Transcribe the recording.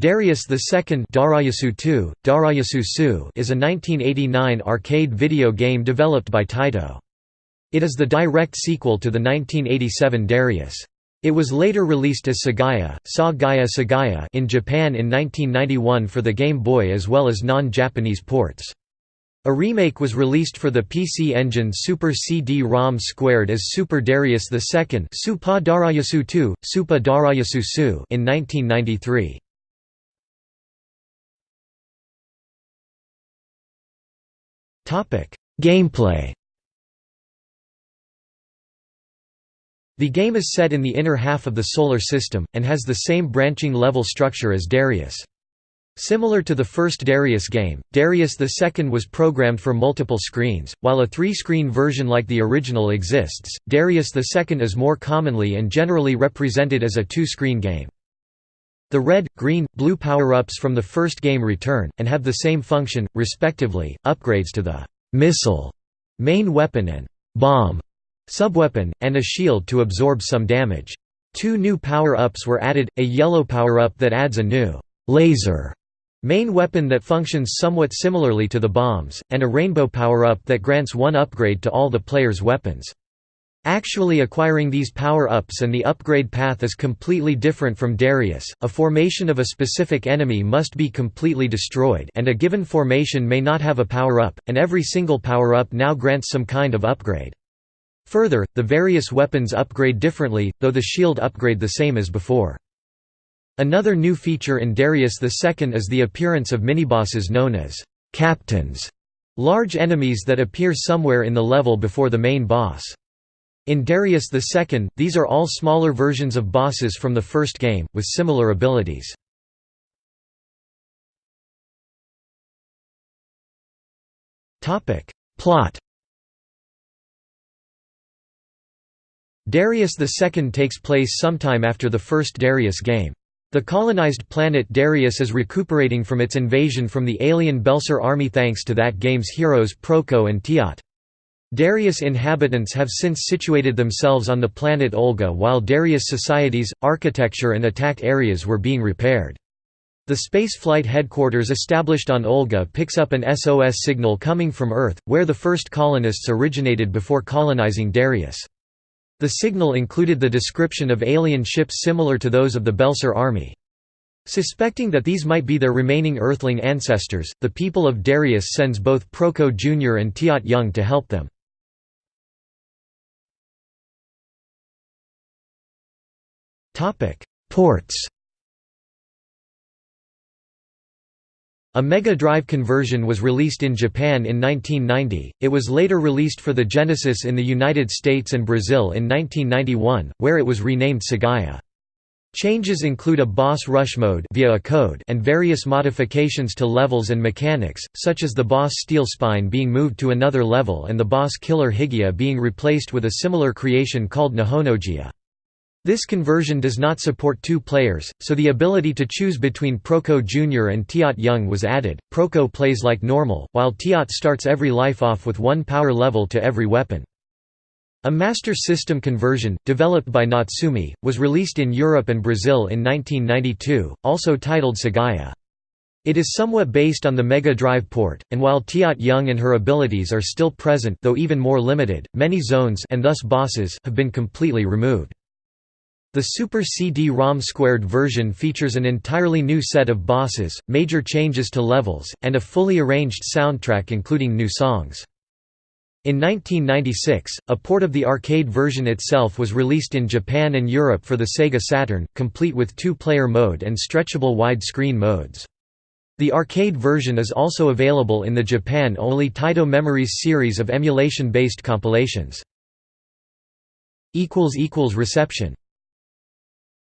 Darius II Darayasu 2, Darayasu Su is a 1989 arcade video game developed by Taito. It is the direct sequel to the 1987 Darius. It was later released as Sagaia, Sa Gaia Sagaia in Japan in 1991 for the Game Boy as well as non-Japanese ports. A remake was released for the PC Engine Super CD-ROM squared as Super Darius II Supa Darayasu 2, Supa Darayasu Su in 1993. Gameplay The game is set in the inner half of the Solar System, and has the same branching level structure as Darius. Similar to the first Darius game, Darius II was programmed for multiple screens, while a three-screen version like the original exists. Darius II is more commonly and generally represented as a two-screen game. The red, green, blue power-ups from the first game return, and have the same function, respectively, upgrades to the «missile» main weapon and «bomb» subweapon, and a shield to absorb some damage. Two new power-ups were added, a yellow power-up that adds a new «laser» main weapon that functions somewhat similarly to the bombs, and a rainbow power-up that grants one upgrade to all the player's weapons. Actually acquiring these power-ups and the upgrade path is completely different from Darius, a formation of a specific enemy must be completely destroyed and a given formation may not have a power-up, and every single power-up now grants some kind of upgrade. Further, the various weapons upgrade differently, though the shield upgrade the same as before. Another new feature in Darius II is the appearance of minibosses known as «captains», large enemies that appear somewhere in the level before the main boss. In Darius II, these are all smaller versions of bosses from the first game, with similar abilities. Plot Darius II takes place sometime after the first Darius game. The colonized planet Darius is recuperating from its invasion from the alien Belser army thanks to that game's heroes Proco and Tiat. Darius inhabitants have since situated themselves on the planet Olga while Darius societies, architecture and attack areas were being repaired. The spaceflight headquarters established on Olga picks up an SOS signal coming from Earth, where the first colonists originated before colonizing Darius. The signal included the description of alien ships similar to those of the Belser army. Suspecting that these might be their remaining Earthling ancestors, the people of Darius sends both Proco Jr. and Tiat Young to help them. Ports A Mega Drive conversion was released in Japan in 1990, it was later released for the Genesis in the United States and Brazil in 1991, where it was renamed Sagaia. Changes include a boss rush mode via a code and various modifications to levels and mechanics, such as the boss Steel Spine being moved to another level and the boss Killer Higia being replaced with a similar creation called Nihonojia. This conversion does not support two players, so the ability to choose between Proco Jr. and Tiat Young was added. Proco plays like normal, while Tiat starts every life off with one power level to every weapon. A Master System conversion, developed by Natsume, was released in Europe and Brazil in 1992, also titled Sagaia. It is somewhat based on the Mega Drive port, and while Tiat Young and her abilities are still present though even more limited, many zones and thus bosses have been completely removed. The Super CD-ROM squared version features an entirely new set of bosses, major changes to levels, and a fully arranged soundtrack including new songs. In 1996, a port of the arcade version itself was released in Japan and Europe for the Sega Saturn, complete with two-player mode and stretchable wide-screen modes. The arcade version is also available in the Japan-only Taito Memories series of emulation-based compilations. Reception